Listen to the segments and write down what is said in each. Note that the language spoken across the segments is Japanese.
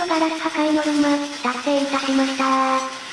のガラス破壊ノルマ、達成いたしました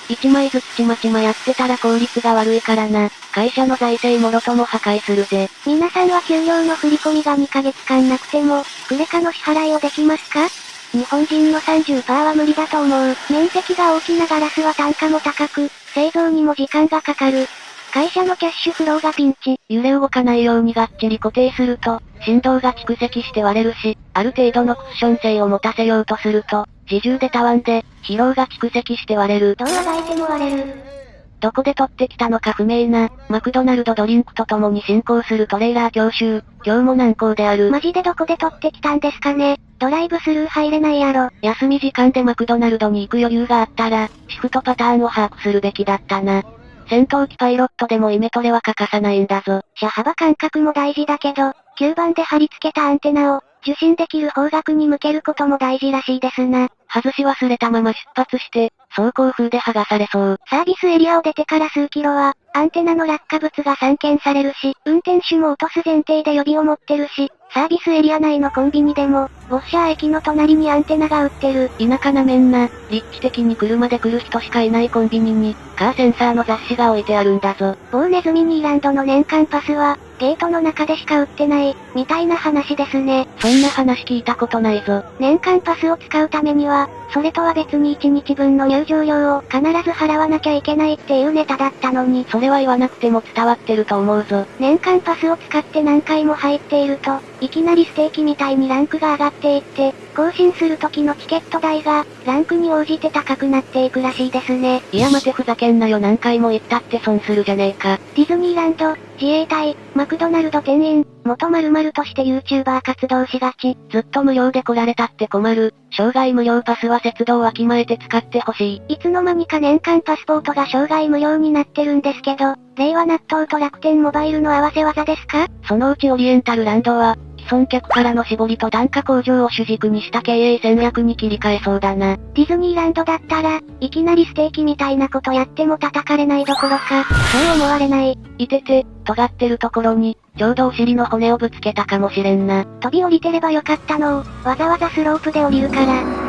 1枚ずつちまちまやってたら効率が悪いからな。会社の財政もろとも破壊するぜ。皆さんは給料の振り込みが2ヶ月間なくても、クレカの支払いをできますか日本人の30%は無理だと思う。面積が大きなガラスは単価も高く、製造にも時間がかかる。会社のキャッシュフローがピンチ。揺れ動かないようにがっちり固定すると、振動が蓄積して割れるし、ある程度のクッション性を持たせようとすると、自重でたわんで、疲労が蓄積して割れる。どうあがいても割れる。どこで取ってきたのか不明な、マクドナルドドリンクと共に進行するトレーラー教習。今日も難航である。マジでどこで取ってきたんですかね。ドライブスルー入れないやろ。休み時間でマクドナルドに行く余裕があったら、シフトパターンを把握するべきだったな。戦闘機パイロットでもイメトレは欠かさないんだぞ。車幅感覚も大事だけど、吸盤で貼り付けたアンテナを、受信できる方角に向けることも大事らしいですな。外し忘れたまま出発して、走行風で剥がされそう。サービスエリアを出てから数キロは、アンテナの落下物が散見されるし、運転手も落とす前提で予備を持ってるし、サービスエリア内のコンビニでも、ウォッシャー駅の隣にアンテナが売ってる。田舎なめんな、立地的に車で来る人しかいないコンビニに、カーセンサーの雑誌が置いてあるんだぞ。某ネズミニーランドの年間パスは、ゲートの中でしか売ってない、みたいな話ですね。そんな話聞いたことないぞ。年間パスを使うためには、それとは別に1日分の入場料を必ず払わなきゃいけないっていうネタだったのに。それは言わなくても伝わってると思うぞ。年間パスを使って何回も入っていると、いきなりステーキみたいにランクが上がっていって、更新する時のチケット代が、ランクに応じて高くなっていくらしいですね。いや待てふざけんなよ何回も言ったって損するじゃねえか。ディズニーランド、自衛隊、マクドナルド店員、元〇〇として YouTuber 活動しがち。ずっと無料で来られたって困る。障害無料パスは節度をわきまえて使ってほしい。いつの間にか年間パスポートが障害無料になってるんですけど、令和納豆と楽天モバイルの合わせ技ですか？そのうちオリエンタルランドは、損客からの絞りと単価向上を主軸にした経営戦略に切り替えそうだな。ディズニーランドだったら、いきなりステーキみたいなことやっても叩かれないどころか、そう思われない。いてて、尖ってるところに、ちょうどお尻の骨をぶつけたかもしれんな。飛び降りてればよかったのを、わざわざスロープで降りるから。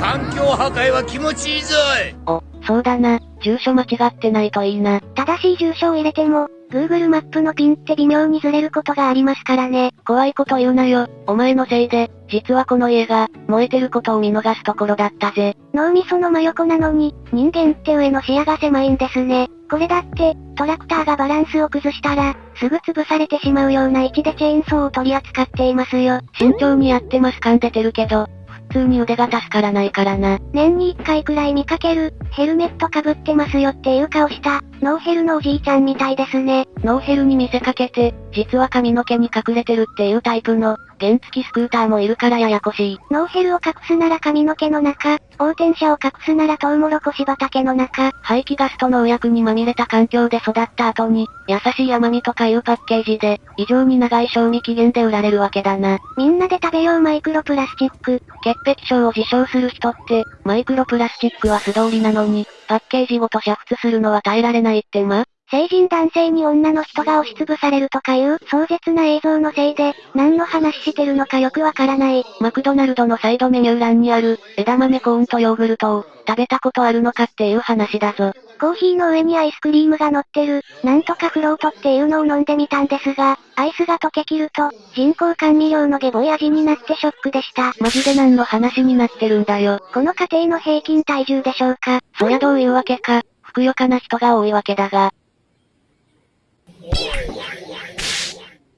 環境破壊は気持ちいいぞいお、そうだな。住所間違ってないといいな。正しい住所を入れても、Google マップのピンって微妙にずれることがありますからね。怖いこと言うなよ。お前のせいで、実はこの家が、燃えてることを見逃すところだったぜ。脳みその真横なのに、人間って上の視野が狭いんですね。これだって、トラクターがバランスを崩したら、すぐ潰されてしまうような位置でチェーンソーを取り扱っていますよ。慎重にやってます感出てるけど、普通に腕が助からないからな。年に一回くらい見かける、ヘルメット被ってますよっていう顔した、ノーヘルのおじいちゃんみたいですね。ノーヘルに見せかけて、実は髪の毛に隠れてるっていうタイプの、原付きスクーターもいるからややこしい。ノーヘルを隠すなら髪の毛の中、横転者を隠すならトウモロコシ畑の中。排気ガスと農薬にまみれた環境で育った後に、優しい甘みとかいうパッケージで、異常に長い賞味期限で売られるわけだな。みんなで食べようマイクロプラスチック。潔癖症を自称する人って、マイクロプラスチックは素通りなのに、パッケージごと煮沸するのは耐えられないってま成人男性に女の人が押しつぶされるとかいう壮絶な映像のせいで、何の話してるのかよくわからない。マクドナルドのサイドメニュー欄にある、枝豆コーンとヨーグルトを、食べたことあるのかっていう話だぞ。コーヒーの上にアイスクリームが乗ってる、なんとかフロートっていうのを飲んでみたんですが、アイスが溶けきると、人工甘味料のゲボい味になってショックでした。マジで何の話になってるんだよ。この家庭の平均体重でしょうか？そりゃどういうわけか、ふくよかな人が多いわけだが、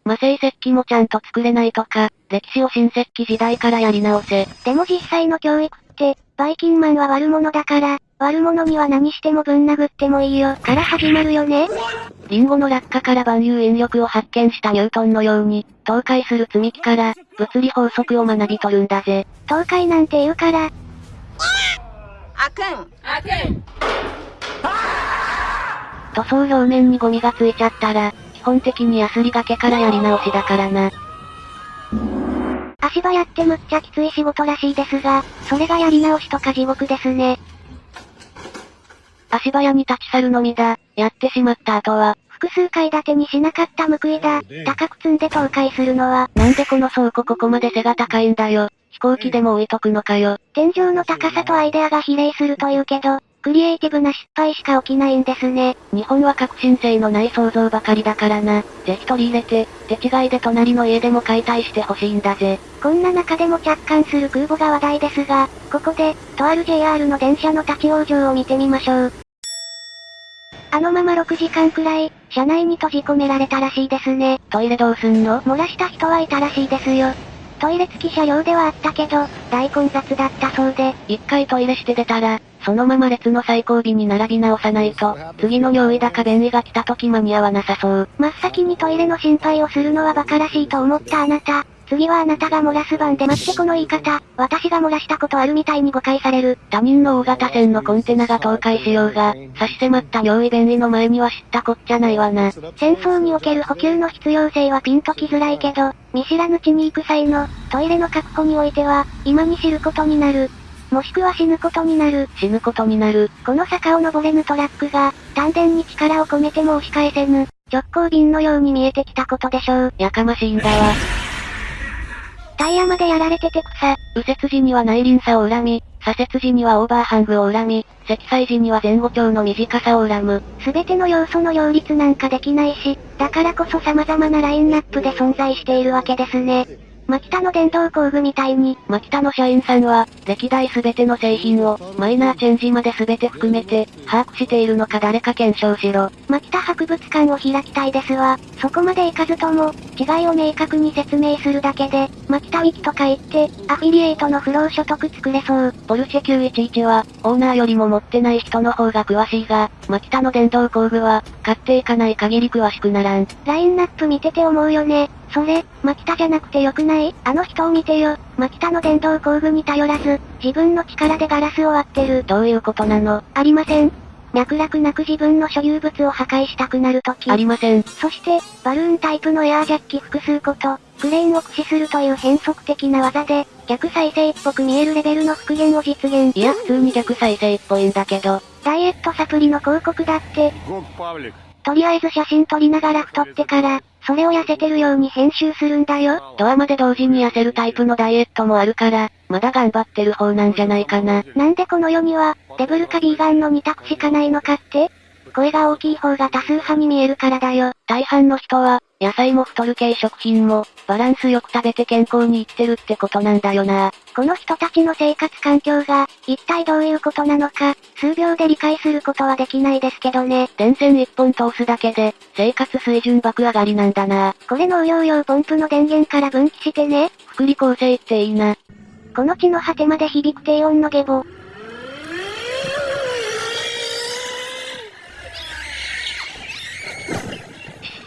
魔性石器もちゃんと作れないとか、歴史を新石器時代からやり直せ。でも実際の教育って、バイキンマンは悪者だから、悪者には何してもぶん殴ってもいいよ、から始まるよね。リンゴの落下から万有引力を発見したニュートンのように、倒壊する積み木から、物理法則を学び取るんだぜ。倒壊なんて言うから。あくんあくん塗装表面にゴミがついちゃったら、基本的にヤスリがけからやり直しだからな。足場やってむっちゃきつい仕事らしいですが、それがやり直しとか地獄ですね。足早に立ち去るのみだ。やってしまった後は、複数階建てにしなかった報いだ。高く積んで倒壊するのは。なんでこの倉庫ここまで背が高いんだよ。飛行機でも置いとくのかよ。天井の高さとアイデアが比例するというけど、クリエイティブな失敗しか起きないんですね。日本は革新性のない想像ばかりだからな。ぜひ取り入れて、手違いで隣の家でも解体してほしいんだぜ。こんな中でも着艦する空母が話題ですが、ここで、とある JR の電車の立ち往生を見てみましょう。あのまま6時間くらい、車内に閉じ込められたらしいですね。トイレどうすんの？漏らした人はいたらしいですよ。トイレ付き車両ではあったけど、大混雑だったそうで、一回トイレして出たら、そのまま列の最後尾に並び直さないと、次の尿意だか便意が来た時間に合わなさそう。真っ先にトイレの心配をするのは馬鹿らしいと思ったあなた。次はあなたが漏らす番で待ってこの言い方、私が漏らしたことあるみたいに誤解される。他人の大型船のコンテナが倒壊しようが、差し迫った尿意便意の前には知ったこっちゃないわな。戦争における補給の必要性はピンときづらいけど、見知らぬ地に行く際の、トイレの確保においては、今に知ることになる。もしくは死ぬことになる。死ぬことになる。この坂を登れぬトラックが、丹田に力を込めても押し返せぬ、直行便のように見えてきたことでしょう。やかましいんだわ。タイヤまでやられてて草。右折時には内輪差を恨み、左折時にはオーバーハングを恨み、積載時には前後長の短さを恨む。すべての要素の両立なんかできないし、だからこそ様々なラインナップで存在しているわけですね。マキタの電動工具みたいに、マキタの社員さんは、歴代すべての製品を、マイナーチェンジまで全て含めて、把握しているのか誰か検証しろ。マキタ博物館を開きたいですわ。そこまでいかずとも、違いを明確に説明するだけで、マキタウィキとか言って、アフィリエイトの不労所得作れそう。ポルシェ911は、オーナーよりも持ってない人の方が詳しいが、マキタの電動工具は、買っていかない限り詳しくならん。ラインナップ見てて思うよね。それ、マキタじゃなくてよくない？あの人を見てよ。マキタの電動工具に頼らず、自分の力でガラスを割ってる。どういうことなの？ありません。脈絡なく自分の所有物を破壊したくなるとき。ありません。そして、バルーンタイプのエアージャッキ複数個と、クレーンを駆使するという変則的な技で、逆再生っぽく見えるレベルの復元を実現。いや普通に逆再生っぽいんだけど。ダイエットサプリの広告だって、とりあえず写真撮りながら太ってから、それを痩せてるように編集するんだよ。ドアまで同時に痩せるタイプのダイエットもあるから、まだ頑張ってる方なんじゃないかな。なんでこの世には、デブルかビーガンの2択しかないのかって？声が大きい方が多数派に見えるからだよ。大半の人は、野菜も太る系食品も、バランスよく食べて健康に生きてるってことなんだよな。この人たちの生活環境が、一体どういうことなのか、数秒で理解することはできないですけどね。電線一本通すだけで、生活水準爆上がりなんだな。これ農業用ポンプの電源から分岐してね。福利厚生っていいな。この地の果てまで響く低音の下ボ。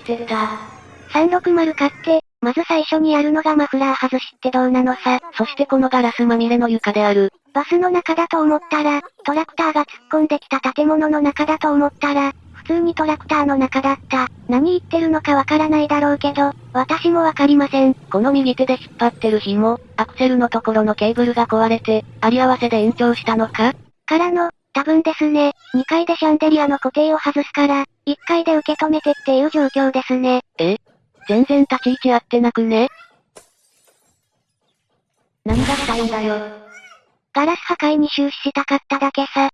知ってた。360買って、まず最初にやるのがマフラー外しってどうなのさ。そしてこのガラスまみれの床である。バスの中だと思ったら、トラクターが突っ込んできた建物の中だと思ったら、普通にトラクターの中だった。何言ってるのかわからないだろうけど、私もわかりません。この右手で引っ張ってる紐、アクセルのところのケーブルが壊れて、あり合わせで延長したのか？からの、多分ですね。2階でシャンデリアの固定を外すから、1階で受け止めてっていう状況ですね。え？全然立ち位置合ってなくね？何がしたいんだよ。ガラス破壊に終始したかっただけさ。